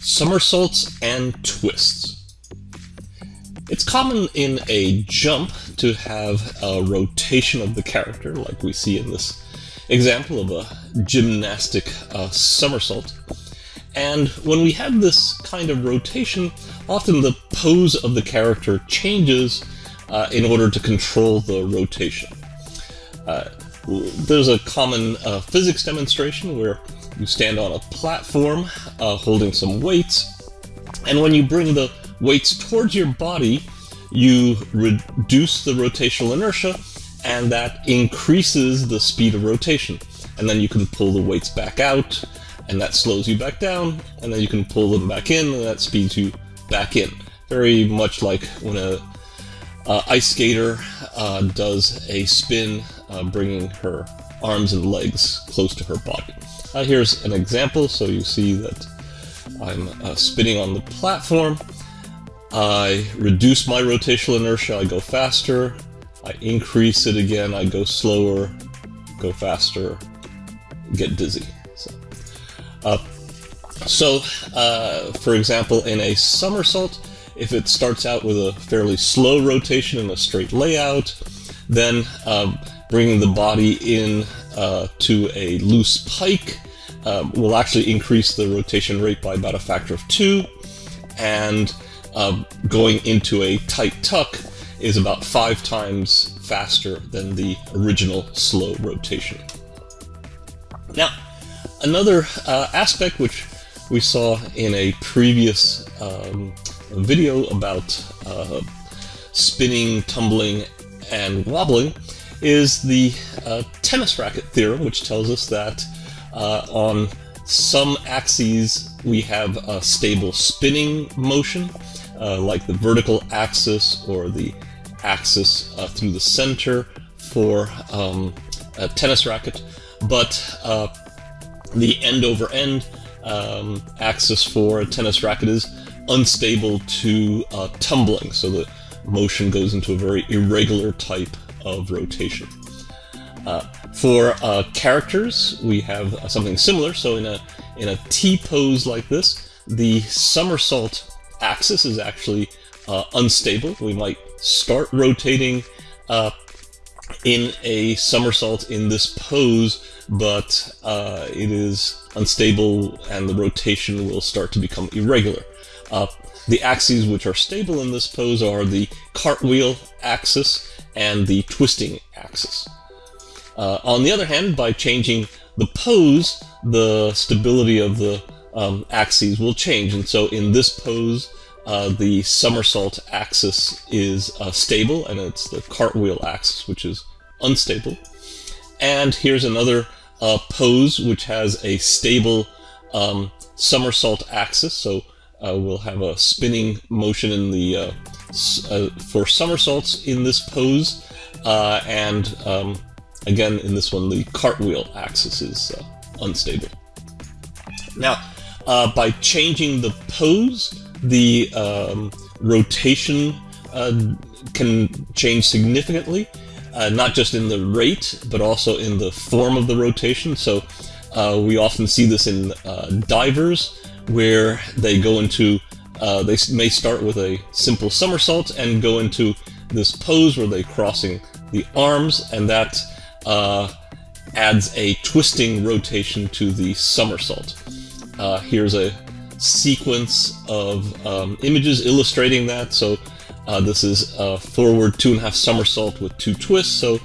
somersaults and twists. It's common in a jump to have a rotation of the character, like we see in this example of a gymnastic uh, somersault. And when we have this kind of rotation, often the pose of the character changes uh, in order to control the rotation. Uh, there's a common uh, physics demonstration where you stand on a platform uh, holding some weights, and when you bring the weights towards your body, you reduce the rotational inertia, and that increases the speed of rotation. And then you can pull the weights back out, and that slows you back down, and then you can pull them back in, and that speeds you back in. Very much like when a uh, ice skater uh, does a spin, uh, bringing her arms and legs close to her body. Uh, here's an example, so you see that I'm uh, spinning on the platform. I reduce my rotational inertia, I go faster. I increase it again, I go slower, go faster, get dizzy. So, uh, so uh, for example, in a somersault, if it starts out with a fairly slow rotation in a straight layout, then um, bringing the body in uh, to a loose pike um, will actually increase the rotation rate by about a factor of two, and uh, going into a tight tuck is about five times faster than the original slow rotation. Now, another uh, aspect which we saw in a previous um, video about uh, spinning, tumbling, and wobbling is the uh, tennis racket theorem, which tells us that uh, on some axes we have a stable spinning motion, uh, like the vertical axis or the axis uh, through the center for um, a tennis racket, but uh, the end over end um, axis for a tennis racket is unstable to uh, tumbling, so the motion goes into a very irregular type of rotation. Uh, for uh, characters, we have uh, something similar. So in a in a T pose like this, the somersault axis is actually uh, unstable. We might start rotating uh, in a somersault in this pose, but uh, it is unstable and the rotation will start to become irregular. The axes which are stable in this pose are the cartwheel axis and the twisting axis. Uh, on the other hand, by changing the pose, the stability of the um, axes will change. And so in this pose, uh, the somersault axis is uh, stable, and it's the cartwheel axis which is unstable. And here's another uh, pose which has a stable um, somersault axis. So uh, we'll have a spinning motion in the uh, uh, for somersaults in this pose, and um, again in this one the cartwheel axis is unstable. Now, by changing the pose, the um, rotation uh, can change significantly, uh, not just in the rate, but also in the form of the rotation. So uh, we often see this in uh, divers, where they go into, uh, they may start with a simple somersault and go into this pose where they're crossing the arms, and that uh, adds a twisting rotation to the somersault. here's a sequence of um, images illustrating that. So uh, this is a forward two and a half somersault with two twists. So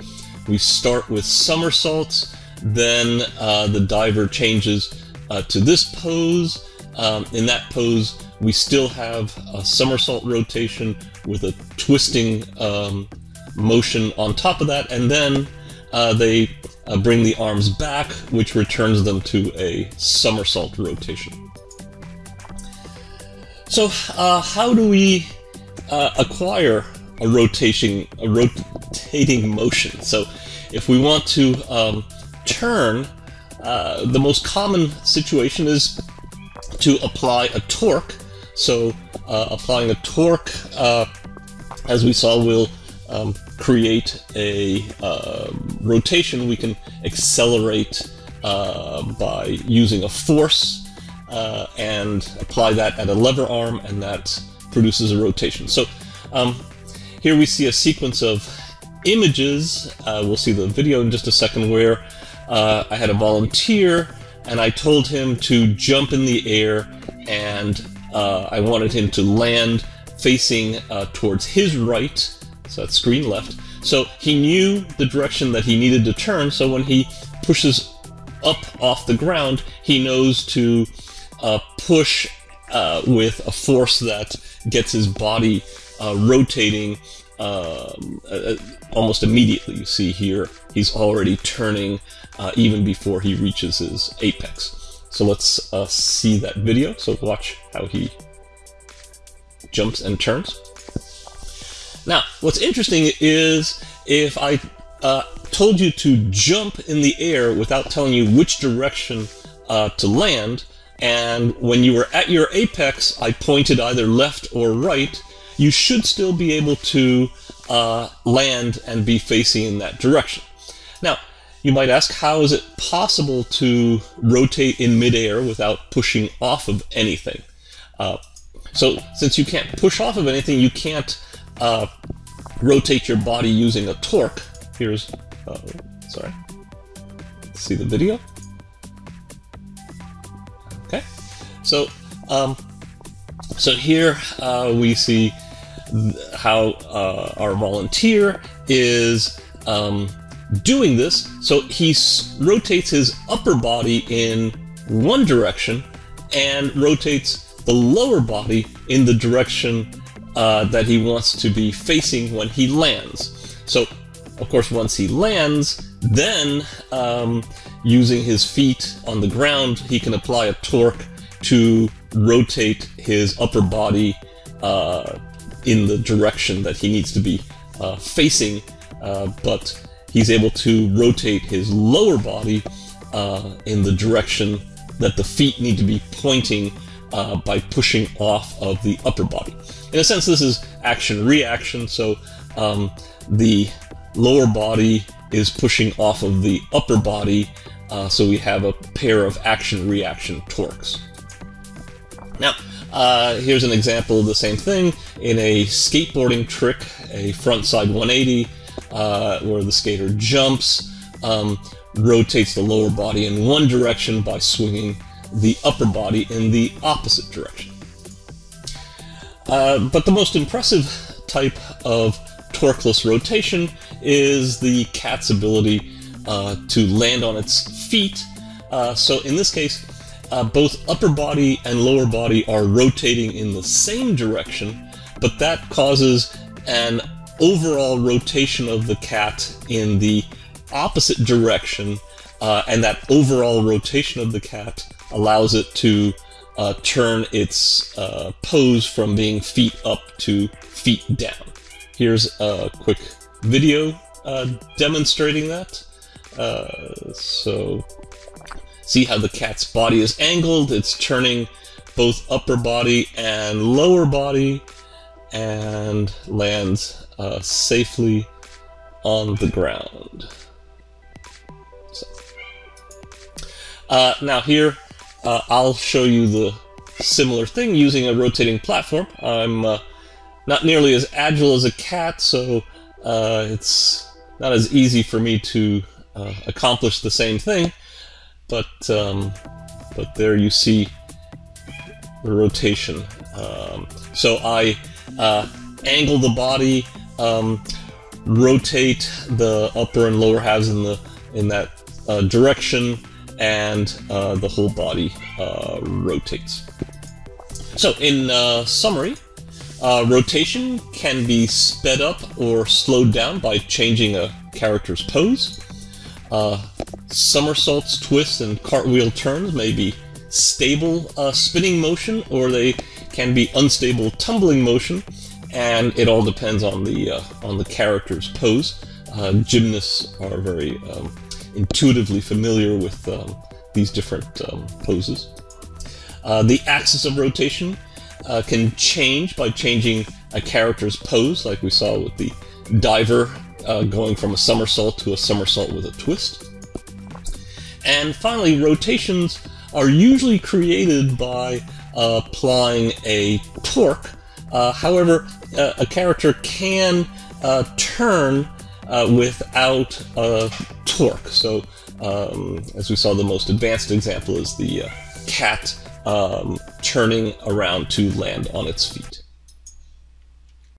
we start with somersaults, then uh, the diver changes uh, to this pose. Um, in that pose, we still have a somersault rotation with a twisting um, motion on top of that, and then uh, they uh, bring the arms back, which returns them to a somersault rotation. So, uh, how do we uh, acquire a rotation, a rotating motion? So, if we want to um, turn, uh, the most common situation is to apply a torque. So, uh, applying a torque, uh, as we saw, will um, create a uh, rotation. We can accelerate by using a force uh, and apply that at a lever arm, and that produces a rotation. So um, here we see a sequence of images. Uh, we'll see the video in just a second where uh, I had a volunteer and I told him to jump in the air and uh, I wanted him to land facing uh, towards his right, so that's screen left. So he knew the direction that he needed to turn, so when he pushes up off the ground, he knows to uh, push uh, with a force that gets his body uh, rotating um, uh, almost immediately. You see here, he's already turning uh, even before he reaches his apex. So let's uh, see that video. So watch how he jumps and turns. Now, what's interesting is if I uh, told you to jump in the air without telling you which direction uh, to land, and when you were at your apex, I pointed either left or right, you should still be able to uh, land and be facing in that direction. Now, you might ask, how is it possible to rotate in midair without pushing off of anything? Uh, so, since you can't push off of anything, you can't uh, rotate your body using a torque. Here's, uh, sorry, see the video? Okay, so, um, so here uh, we see how uh, our volunteer is um, doing this. So he rotates his upper body in one direction and rotates the lower body in the direction uh, that he wants to be facing when he lands. So, of course, once he lands, then um, using his feet on the ground, he can apply a torque to rotate his upper body uh, in the direction that he needs to be uh, facing, uh, but he's able to rotate his lower body uh, in the direction that the feet need to be pointing uh, by pushing off of the upper body. In a sense, this is action-reaction, so um, the lower body is pushing off of the upper body, uh, so we have a pair of action-reaction torques. Now, uh, here's an example of the same thing in a skateboarding trick, a frontside 180, uh, where the skater jumps, um, rotates the lower body in one direction by swinging the upper body in the opposite direction. Uh, but the most impressive type of torqueless rotation is the cat's ability uh, to land on its feet. Uh, so in this case, uh, both upper body and lower body are rotating in the same direction, but that causes an overall rotation of the cat in the opposite direction, uh, and that overall rotation of the cat allows it to uh, turn its uh, pose from being feet up to feet down. Here's a quick video uh, demonstrating that. Uh, so See how the cat's body is angled? It's turning both upper body and lower body and lands uh, safely on the ground. So. Uh, now here, uh, I'll show you the similar thing using a rotating platform. I'm uh, not nearly as agile as a cat, so uh, it's not as easy for me to uh, accomplish the same thing but um, but there you see the rotation. Um, so I angle the body, um, rotate the upper and lower halves in the in that uh, direction, and uh, the whole body uh, rotates. So in uh, summary, uh, rotation can be sped up or slowed down by changing a character's pose. Uh, somersaults, twists, and cartwheel turns may be stable spinning motion, or they can be unstable tumbling motion, and it all depends on the uh, on the character's pose. Uh, gymnasts are very um, intuitively familiar with um, these different um, poses. Uh, the axis of rotation uh, can change by changing a character's pose, like we saw with the diver uh, going from a somersault to a somersault with a twist. And finally, rotations are usually created by uh, applying a torque. Uh, however, uh, a character can uh, turn uh, without a torque. So, um, as we saw, the most advanced example is the cat um, turning around to land on its feet.